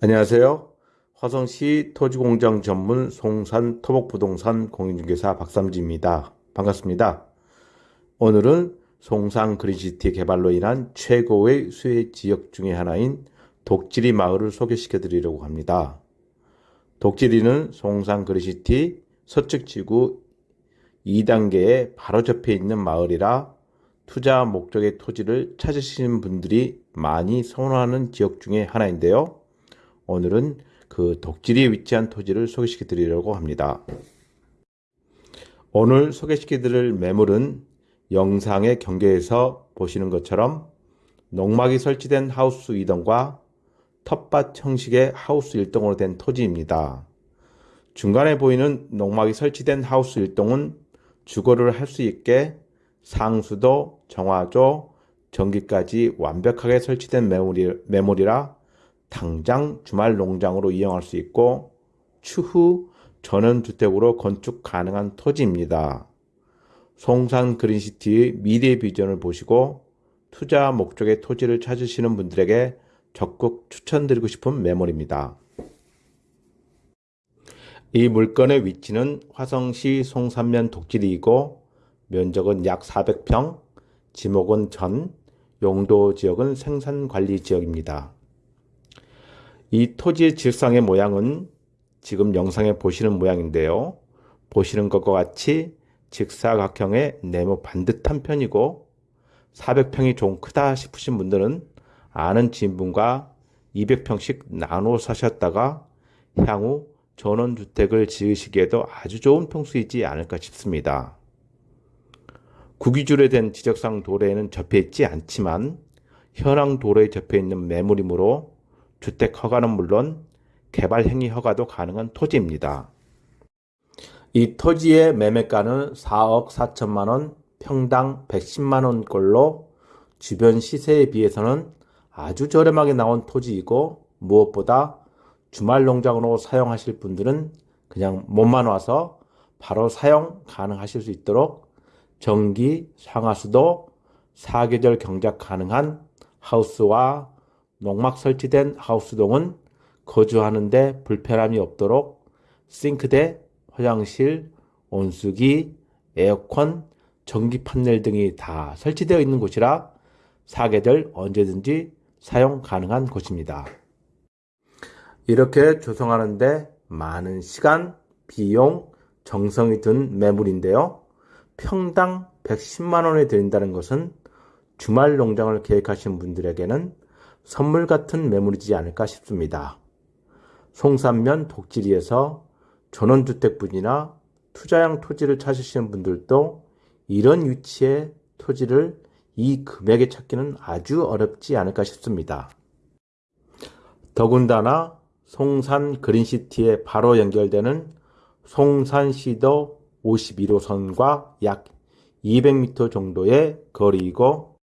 안녕하세요. 화성시 토지공장 전문 송산 토목부동산 공인중개사 박삼지입니다. 반갑습니다. 오늘은 송산 그린시티 개발로 인한 최고의 수혜 지역 중의 하나인 독지리 마을을 소개시켜 드리려고 합니다. 독지리는 송산 그린시티 서측 지구 2단계에 바로 접해 있는 마을이라 투자 목적의 토지를 찾으시는 분들이 많이 선호하는 지역 중의 하나인데요. 오늘은 그 독지리에 위치한 토지를 소개시켜 드리려고 합니다. 오늘 소개시켜 드릴 매물은 영상의 경계에서 보시는 것처럼 농막이 설치된 하우스 2동과 텃밭 형식의 하우스 1동으로 된 토지입니다. 중간에 보이는 농막이 설치된 하우스 1동은 주거를 할 수 있게 상수도, 정화조, 전기까지 완벽하게 설치된 매물이라 당장 주말 농장으로 이용할 수 있고 추후 전원주택으로 건축 가능한 토지입니다. 송산 그린시티의 미래 비전을 보시고 투자 목적의 토지를 찾으시는 분들에게 적극 추천드리고 싶은 매물입니다. 이 물건의 위치는 화성시 송산면 독지리이고 면적은 약 400평, 지목은 전, 용도 지역은 생산관리 지역입니다. 이 토지의 질상의 모양은 지금 영상에 보시는 모양인데요. 보시는 것과 같이 직사각형의 네모 반듯한 편이고 400평이 좀 크다 싶으신 분들은 아는 지인분과 200평씩 나눠 사셨다가 향후 전원주택을 지으시기에도 아주 좋은 평수이지 않을까 싶습니다. 구기줄에 된 지적상 도로에는 접해 있지 않지만 현황 도로에 접해 있는 매물이므로 주택 허가는 물론 개발 행위 허가도 가능한 토지입니다. 이 토지의 매매가는 4억 4천만 원, 평당 110만 원꼴로 주변 시세에 비해서는 아주 저렴하게 나온 토지이고 무엇보다 주말 농장으로 사용하실 분들은 그냥 몸만 와서 바로 사용 가능하실 수 있도록 전기, 상하수도, 사계절 경작 가능한 하우스와 농막 설치된 하우스동은 거주하는데 불편함이 없도록 싱크대, 화장실, 온수기, 에어컨, 전기 판넬 등이 다 설치되어 있는 곳이라 사계절 언제든지 사용 가능한 곳입니다. 이렇게 조성하는데 많은 시간, 비용, 정성이 든 매물인데요. 평당 110만원에 드린다는 것은 주말 농장을 계획하신 분들에게는 선물 같은 매물이지 않을까 싶습니다. 송산면 독지리에서 전원주택 분이나 투자형 토지를 찾으시는 분들도 이런 위치의 토지를 이 금액에 찾기는 아주 어렵지 않을까 싶습니다. 더군다나 송산 그린시티에 바로 연결되는 송산시도 51호선과 약 200m 정도의 거리이고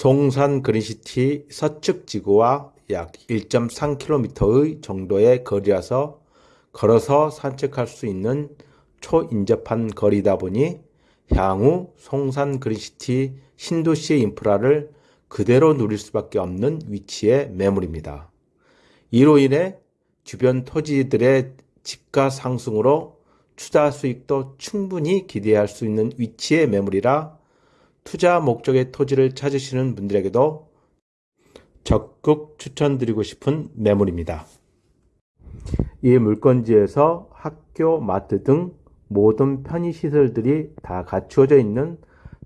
송산 그린시티 서측 지구와 약 1.3km의 정도의 거리라서 걸어서 산책할 수 있는 초인접한 거리다 보니 향후 송산 그린시티 신도시의 인프라를 그대로 누릴 수밖에 없는 위치의 매물입니다. 이로 인해 주변 토지들의 집가 상승으로 투자 수익도 충분히 기대할 수 있는 위치의 매물이라 투자 목적의 토지를 찾으시는 분들에게도 적극 추천드리고 싶은 매물입니다. 이 물건지에서 학교, 마트 등 모든 편의시설들이 다 갖추어져 있는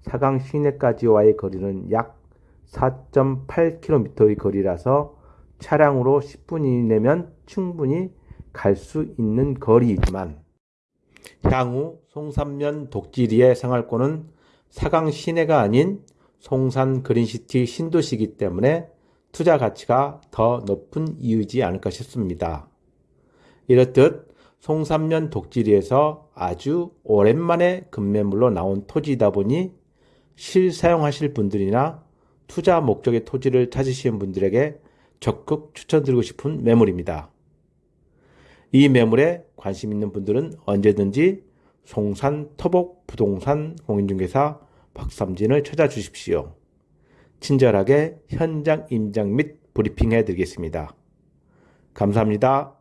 사강 시내까지와의 거리는 약 4.8km의 거리라서 차량으로 10분 이내면 충분히 갈 수 있는 거리이지만 향후 송산면 독지리의 생활권은 사강 시내가 아닌 송산 그린시티 신도시이기 때문에 투자 가치가 더 높은 이유이지 않을까 싶습니다. 이렇듯 송산면 독지리에서 아주 오랜만에 급매물로 나온 토지이다 보니 실사용하실 분들이나 투자 목적의 토지를 찾으시는 분들에게 적극 추천드리고 싶은 매물입니다. 이 매물에 관심 있는 분들은 언제든지 송산 터복 부동산 공인중개사 박삼진을 찾아주십시오. 친절하게 현장 임장 및 브리핑 해 드리겠습니다. 감사합니다.